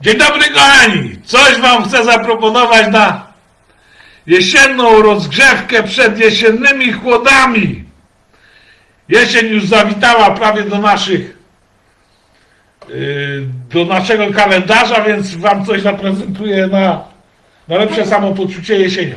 Dzień dobry kochani! Coś wam chcę zaproponować na jesienną rozgrzewkę przed jesiennymi chłodami. Jesień już zawitała prawie do naszych yy, do naszego kalendarza, więc wam coś zaprezentuję na, na lepsze samopoczucie jesienią.